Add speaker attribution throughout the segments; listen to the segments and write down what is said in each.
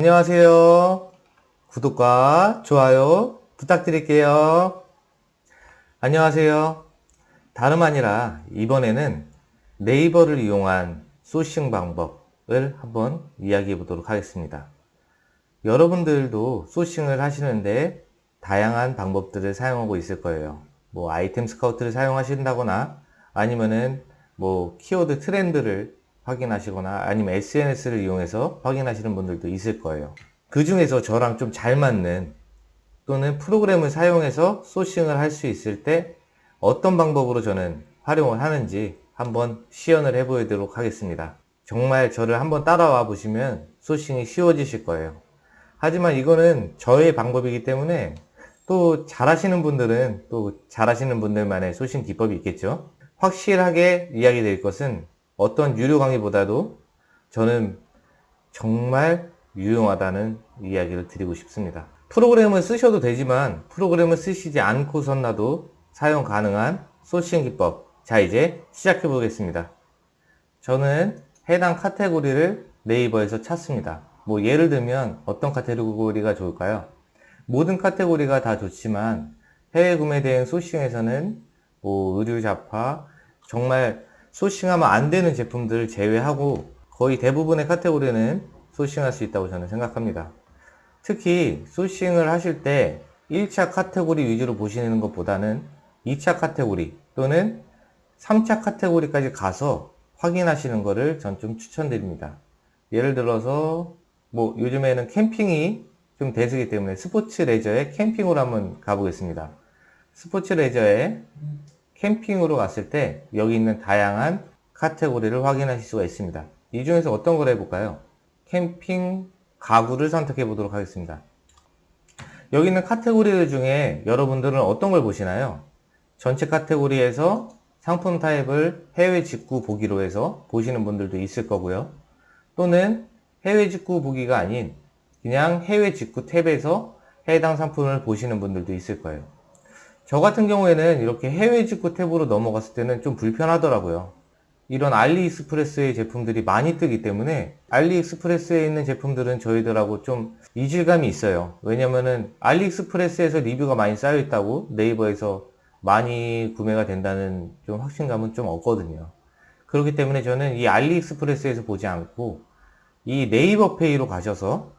Speaker 1: 안녕하세요. 구독과 좋아요 부탁드릴게요. 안녕하세요. 다름 아니라 이번에는 네이버를 이용한 소싱 방법을 한번 이야기해 보도록 하겠습니다. 여러분들도 소싱을 하시는데 다양한 방법들을 사용하고 있을 거예요. 뭐 아이템 스카우트를 사용하신다거나 아니면은 뭐 키워드 트렌드를 확인하시거나 아니면 SNS를 이용해서 확인하시는 분들도 있을 거예요. 그 중에서 저랑 좀 잘 맞는 또는 프로그램을 사용해서 소싱을 할 수 있을 때 어떤 방법으로 저는 활용을 하는지 한번 시연을 해 보도록 하겠습니다. 정말 저를 한번 따라와 보시면 소싱이 쉬워지실 거예요. 하지만 이거는 저의 방법이기 때문에 또 잘하시는 분들은 또 잘하시는 분들만의 소싱 기법이 있겠죠. 확실하게 이야기 드릴 것은 어떤 유료 강의보다도 저는 정말 유용하다는 이야기를 드리고 싶습니다. 프로그램을 쓰셔도 되지만 프로그램을 쓰시지 않고선나도 사용 가능한 소싱 기법 자 이제 시작해 보겠습니다. 저는 해당 카테고리를 네이버에서 찾습니다. 뭐 예를 들면 어떤 카테고리가 좋을까요? 모든 카테고리가 다 좋지만 해외 구매 대행 sourcing에서는 뭐 의류 잡화 정말 sourcing하면 안 되는 제품들을 제외하고 거의 대부분의 카테고리는 sourcing할 수 있다고 저는 생각합니다. 특히 sourcing을 하실 때 1차 카테고리 위주로 보시는 것보다는 2차 카테고리 또는 3차 카테고리까지 가서 확인하시는 것을 전 좀 추천드립니다. 예를 들어서 뭐 요즘에는 캠핑이 좀 대세기 때문에 스포츠 레저에 캠핑으로 한번 가보겠습니다. 스포츠 레저에 캠핑으로 갔을 때 여기 있는 다양한 카테고리를 확인하실 수가 있습니다. 이 중에서 어떤 걸 해볼까요? 캠핑 가구를 선택해 보도록 하겠습니다. 여기 있는 카테고리 중에 여러분들은 어떤 걸 보시나요? 전체 카테고리에서 상품 타입을 해외 직구 보기로 해서 보시는 분들도 있을 거고요. 또는 해외 직구 보기가 아닌 그냥 해외 직구 탭에서 해당 상품을 보시는 분들도 있을 거예요. 저 같은 경우에는 이렇게 해외 직구 탭으로 넘어갔을 때는 좀 불편하더라고요. 이런 알리익스프레스의 제품들이 많이 뜨기 때문에 알리익스프레스에 있는 제품들은 저희들하고 좀 이질감이 있어요. 왜냐면은 알리익스프레스에서 리뷰가 많이 쌓여 있다고 네이버에서 많이 구매가 된다는 좀 확신감은 좀 없거든요. 그렇기 때문에 저는 이 알리익스프레스에서 보지 않고 이 네이버 페이로 가셔서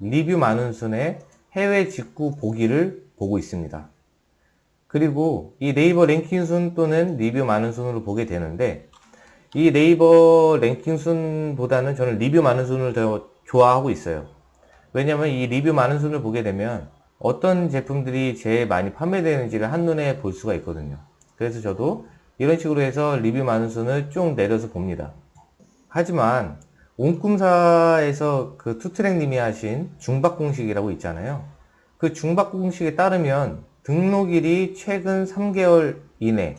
Speaker 1: 리뷰 많은 순의 해외 직구 보기를 보고 있습니다. 그리고 이 네이버 랭킹 순 또는 리뷰 많은 순으로 보게 되는데 이 네이버 랭킹 순보다는 저는 리뷰 많은 순을 더 좋아하고 있어요. 왜냐하면 이 리뷰 많은 순을 보게 되면 어떤 제품들이 제일 많이 판매되는지를 한눈에 볼 수가 있거든요. 그래서 저도 이런 식으로 해서 리뷰 많은 순을 쭉 내려서 봅니다. 하지만 옹꿈사에서 그 투트랙님이 하신 중박 공식이라고 있잖아요. 그 중박 공식에 따르면 등록일이 최근 3개월 이내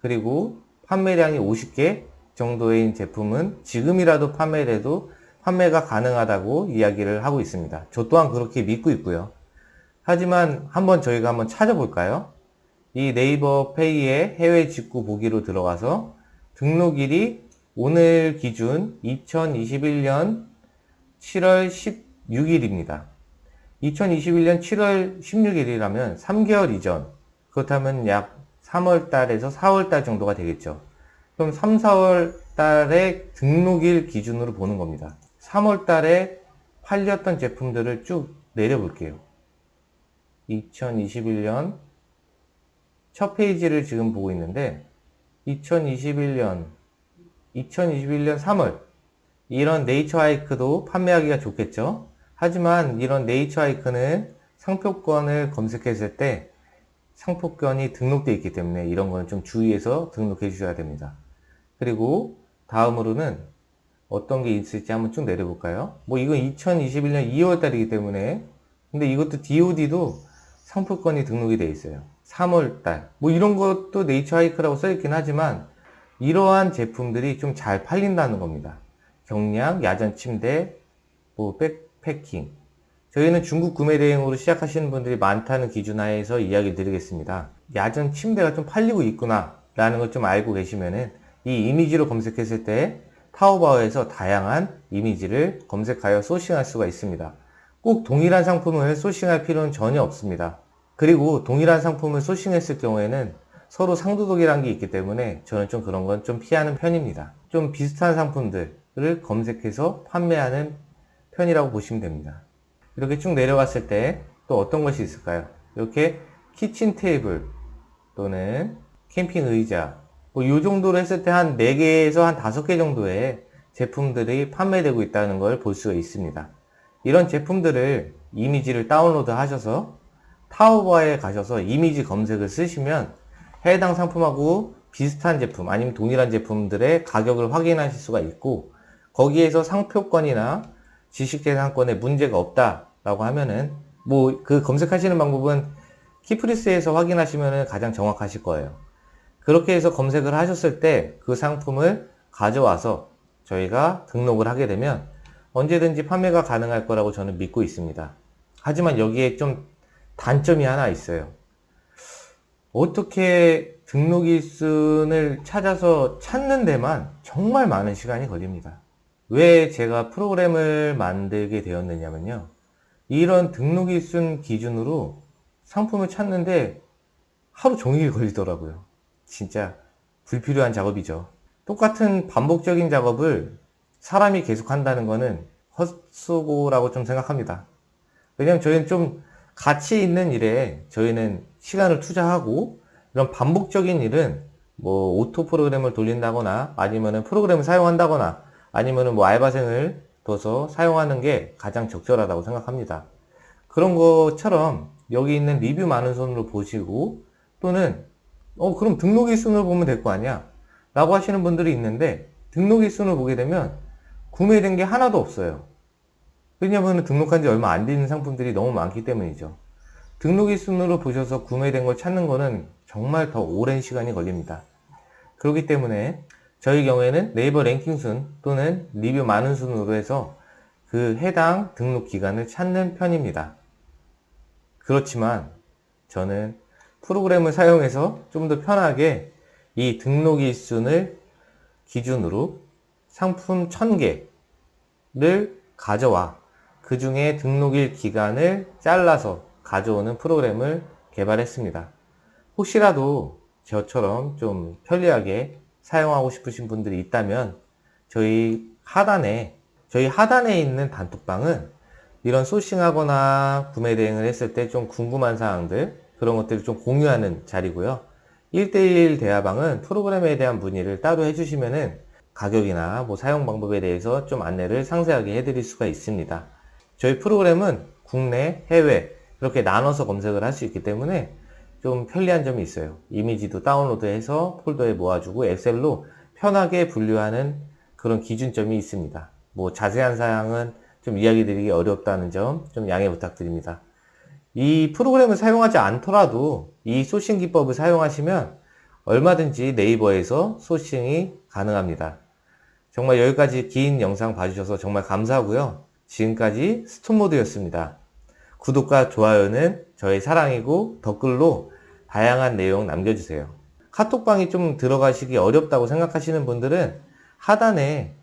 Speaker 1: 그리고 판매량이 50개 정도인 제품은 지금이라도 판매를 해도 판매가 가능하다고 이야기를 하고 있습니다. 저 또한 그렇게 믿고 있고요. 하지만 한번 저희가 한번 찾아볼까요? 이 네이버 페이의 해외 직구 보기로 들어가서 등록일이 오늘 기준 2021년 7월 16일입니다. 2021년 7월 16일이라면 3개월 이전 그렇다면 약 3월 달에서 4월 달 정도가 되겠죠. 그럼 3, 4월 달에 등록일 기준으로 보는 겁니다. 3월 달에 팔렸던 제품들을 쭉 내려볼게요. 2021년 첫 페이지를 지금 보고 있는데 2021년 2021년 3월 이런 네이처 하이크도 판매하기가 좋겠죠. 하지만 이런 네이처 하이크는 상표권을 검색했을 때 상표권이 등록되어 있기 때문에 이런 거는 좀 주의해서 등록해 주셔야 됩니다. 그리고 다음으로는 어떤 게 있을지 한번 쭉 내려볼까요? 뭐 이건 2021년 2월 달이기 때문에 근데 이것도 DOD도 상표권이 등록이 되어 있어요. 3월 달. 뭐 이런 것도 네이처 하이크라고 써있긴 하지만 이러한 제품들이 좀 잘 팔린다는 겁니다. 경량, 야전 침대, 뭐 백, 패킹 저희는 중국 구매 대행으로 시작하시는 분들이 많다는 기준 하에서 이야기 드리겠습니다. 야전 침대가 좀 팔리고 있구나 라는 걸 좀 알고 계시면은 이 이미지로 검색했을 때 타오바오에서 다양한 이미지를 검색하여 소싱할 수가 있습니다. 꼭 동일한 상품을 소싱할 필요는 전혀 없습니다. 그리고 동일한 상품을 소싱했을 경우에는 서로 상도덕이라는 게 있기 때문에 저는 좀 그런 건 좀 피하는 편입니다. 좀 비슷한 상품들을 검색해서 판매하는 편이라고 보시면 됩니다. 이렇게 쭉 내려갔을 때 또 어떤 것이 있을까요? 이렇게 키친 테이블 또는 캠핑 의자 뭐이 정도로 했을 때 한 4개에서 한 5개 정도의 제품들이 판매되고 있다는 걸 볼 수가 있습니다. 이런 제품들을 이미지를 다운로드 하셔서 타오바에 가셔서 이미지 검색을 쓰시면 해당 상품하고 비슷한 제품 아니면 동일한 제품들의 가격을 확인하실 수가 있고 거기에서 상표권이나 지식재산권에 문제가 없다라고 하면은 뭐 그 검색하시는 방법은 키프리스에서 확인하시면 가장 정확하실 거예요. 그렇게 해서 검색을 하셨을 때 그 상품을 가져와서 저희가 등록을 하게 되면 언제든지 판매가 가능할 거라고 저는 믿고 있습니다. 하지만 여기에 좀 단점이 하나 있어요. 어떻게 등록일순을 찾아서 찾는 데만 정말 많은 시간이 걸립니다. 왜 제가 프로그램을 만들게 되었느냐면요. 이런 등록일순 기준으로 상품을 찾는데 하루 종일 걸리더라고요. 진짜 불필요한 작업이죠. 똑같은 반복적인 작업을 사람이 계속 한다는 거는 헛수고라고 좀 생각합니다. 왜냐면 저희는 좀 가치 있는 일에 저희는 시간을 투자하고 이런 반복적인 일은 뭐 auto 프로그램을 돌린다거나 아니면은 프로그램을 사용한다거나 아니면은 뭐 알바생을 둬서 사용하는 게 가장 적절하다고 생각합니다. 그런 것처럼 여기 있는 리뷰 많은 순으로 보시고 또는 어 그럼 등록일순을 보면 될 거 아니야 라고 하시는 분들이 있는데 등록일순을 보게 되면 구매된 게 하나도 없어요. 왜냐하면 등록한 지 얼마 안 되는 상품들이 너무 많기 때문이죠. 등록일 순으로 보셔서 구매된 걸 찾는 거는 정말 더 오랜 시간이 걸립니다. 그렇기 때문에 저희 경우에는 네이버 랭킹 순 또는 리뷰 많은 순으로 해서 그 해당 등록 기간을 찾는 편입니다. 그렇지만 저는 프로그램을 사용해서 좀 더 편하게 이 등록 일순을 기준으로 상품 1000개를 가져와 그 중에 등록일 기간을 잘라서 가져오는 프로그램을 개발했습니다. 혹시라도 저처럼 좀 편리하게 사용하고 싶으신 분들이 있다면 저희 하단에 저희 하단에 있는 단톡방은 이런 소싱하거나 구매 대행을 했을 때 좀 궁금한 사항들 그런 것들을 좀 공유하는 자리고요. 1대1 대화방은 프로그램에 대한 문의를 따로 해주시면은 가격이나 뭐 사용 방법에 대해서 좀 안내를 상세하게 해드릴 수가 있습니다. 저희 프로그램은 국내, 해외 이렇게 나눠서 검색을 할 수 있기 때문에 좀 편리한 점이 있어요. 이미지도 다운로드해서 폴더에 모아주고 엑셀로 편하게 분류하는 그런 기준점이 있습니다. 뭐 자세한 사항은 좀 이야기 드리기 어렵다는 점 좀 양해 부탁드립니다. 이 프로그램을 사용하지 않더라도 이 소싱 기법을 사용하시면 얼마든지 네이버에서 소싱이 가능합니다. 정말 여기까지 긴 영상 봐주셔서 정말 감사하고요. 지금까지 스톤모드였습니다. 구독과 좋아요는 저의 사랑이고 댓글로 다양한 내용 남겨주세요. 카톡방이 좀 들어가시기 어렵다고 생각하시는 분들은 하단에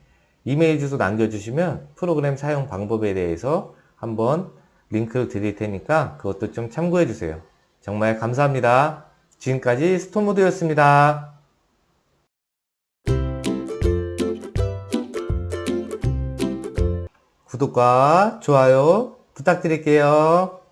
Speaker 1: 이메일 주소 남겨주시면 프로그램 사용 방법에 대해서 한번 링크를 드릴 테니까 그것도 좀 참고해 주세요. 정말 감사합니다. 지금까지 스톤모드였습니다. 구독과 좋아요 부탁드릴게요.